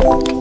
This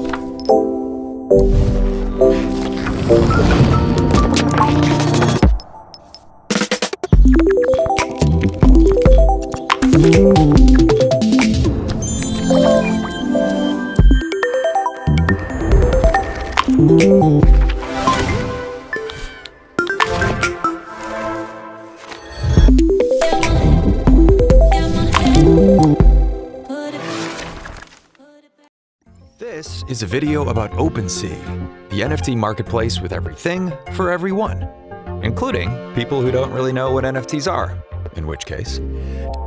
is a video about OpenSea, the NFT marketplace with everything for everyone, including people who don't really know what NFTs are, in which case,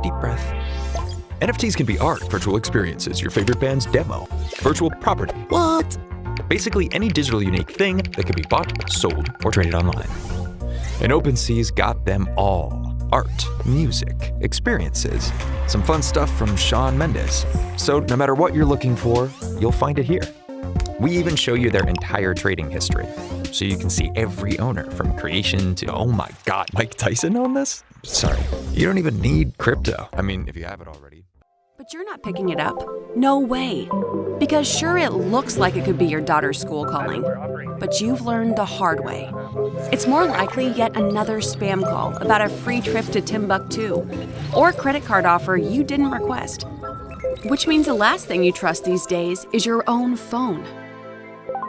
deep breath. NFTs can be art, virtual experiences, your favorite band's demo, virtual property, what? Basically any digital unique thing that can be bought, sold, or traded online. And OpenSea's got them all. Art, music, experiences, some fun stuff from Shawn Mendes. So no matter what you're looking for, you'll find it here. We even show you their entire trading history, so you can see every owner from creation to, oh my god, Mike Tyson owned this? Sorry, you don't even need crypto. I mean, if you have it already. But you're not picking it up. No way. Because sure, it looks like it could be your daughter's school calling, but you've learned the hard way. It's more likely yet another spam call about a free trip to Timbuktu or a credit card offer you didn't request. Which means the last thing you trust these days is your own phone.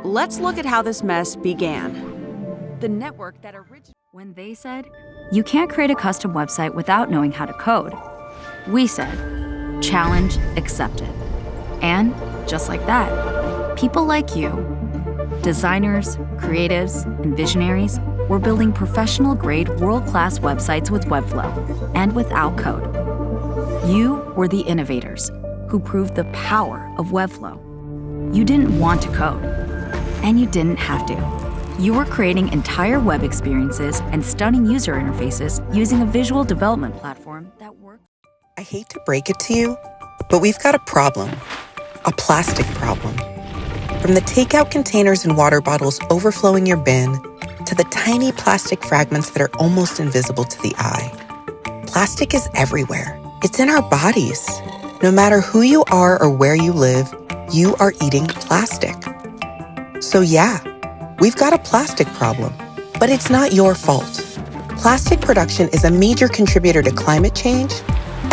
Let's look at how this mess began. The network that originated. When they said, you can't create a custom website without knowing how to code, we said, challenge accepted. And just like that, people like you, designers, creatives, and visionaries, were building professional grade world class websites with Webflow and without code. You were the innovators who proved the power of Webflow. You didn't want to code, and you didn't have to. You were creating entire web experiences and stunning user interfaces using a visual development platform that worked. I hate to break it to you, but we've got a problem. A plastic problem. From the takeout containers and water bottles overflowing your bin to the tiny plastic fragments that are almost invisible to the eye. Plastic is everywhere. It's in our bodies. No matter who you are or where you live, you are eating plastic. So yeah, we've got a plastic problem, but it's not your fault. Plastic production is a major contributor to climate change,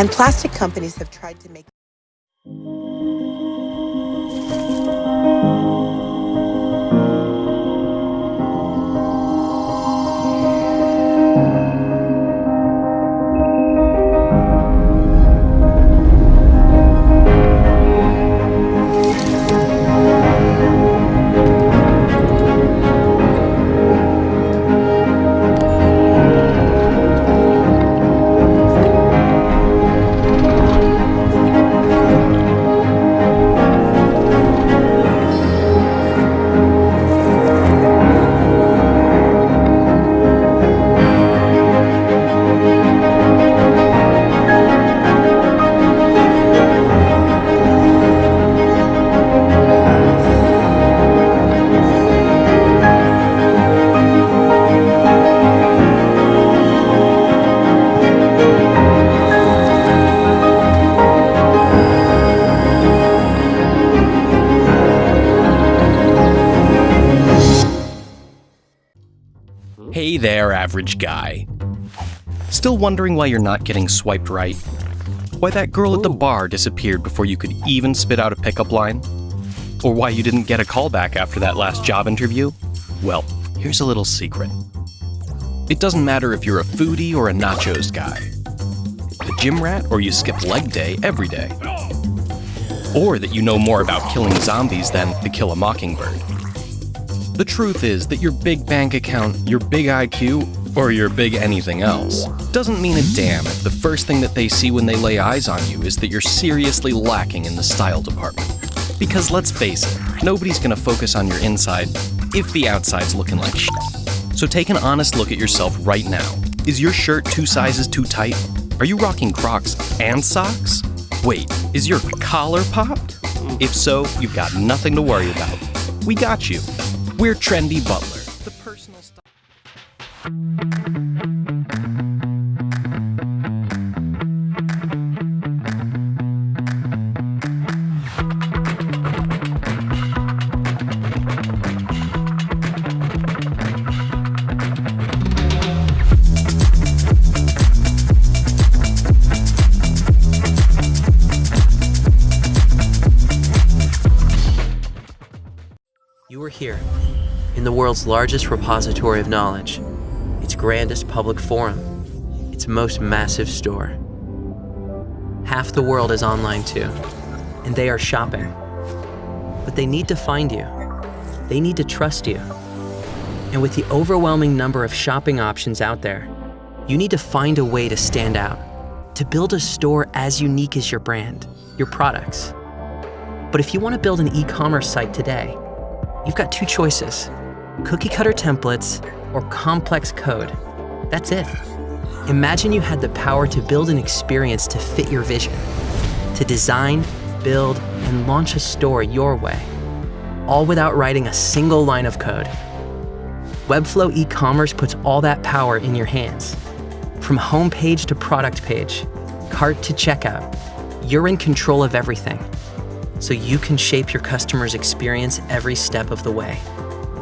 and plastic companies have tried to make there, average guy. Still wondering why you're not getting swiped right? Why that girl at the bar disappeared before you could even spit out a pickup line? Or why you didn't get a call back after that last job interview? Well, here's a little secret. It doesn't matter if you're a foodie or a nachos guy, a gym rat or you skip leg day every day, or that you know more about killing zombies than To Kill a Mockingbird. The truth is that your big bank account, your big IQ, or your big anything else doesn't mean a damn if the first thing that they see when they lay eyes on you is that you're seriously lacking in the style department. Because let's face it, nobody's gonna focus on your inside if the outside's looking like shit. So take an honest look at yourself right now. Is your shirt two sizes too tight? Are you rocking Crocs and socks? Wait, is your collar popped? If so, you've got nothing to worry about. We got you. We're Trendy Butler, the personal style. Here, in the world's largest repository of knowledge, its grandest public forum, its most massive store. Half the world is online too, and they are shopping. But they need to find you. They need to trust you. And with the overwhelming number of shopping options out there, you need to find a way to stand out, to build a store as unique as your brand, your products. But if you want to build an e-commerce site today, you've got two choices, cookie cutter templates or complex code. That's it. Imagine you had the power to build an experience to fit your vision, to design, build, and launch a store your way, all without writing a single line of code. Webflow e-commerce puts all that power in your hands. From homepage to product page, cart to checkout, you're in control of everything. So you can shape your customer's experience every step of the way.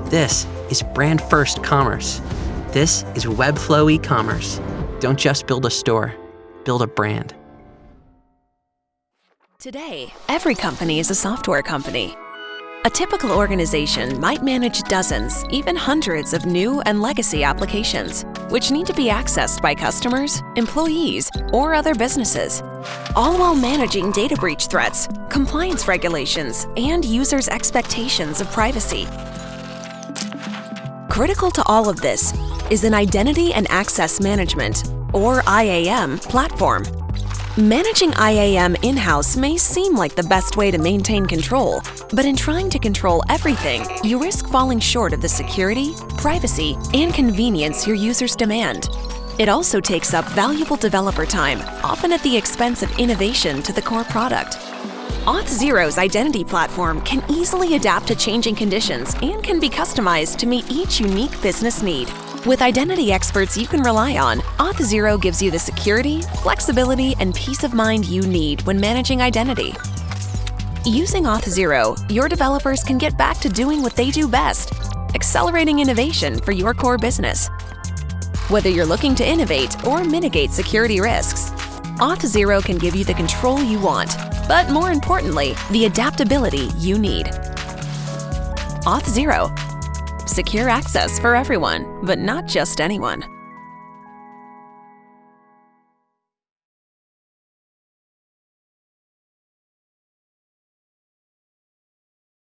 This is brand first commerce. This is Webflow e-commerce. Don't just build a store, build a brand. Today, every company is a software company. A typical organization might manage dozens, even hundreds of new and legacy applications, which need to be accessed by customers, employees, or other businesses, all while managing data breach threats, compliance regulations, and users' expectations of privacy. Critical to all of this is an Identity and Access Management, or IAM, platform Managing IAM in-house may seem like the best way to maintain control, but in trying to control everything, you risk falling short of the security, privacy, and convenience your users demand. It also takes up valuable developer time, often at the expense of innovation to the core product. Auth0's identity platform can easily adapt to changing conditions and can be customized to meet each unique business need. With identity experts you can rely on, Auth0 gives you the security, flexibility, and peace of mind you need when managing identity. Using Auth0, your developers can get back to doing what they do best, accelerating innovation for your core business. Whether you're looking to innovate or mitigate security risks, Auth0 can give you the control you want, but more importantly, the adaptability you need. Auth0 Secure access for everyone, but not just anyone.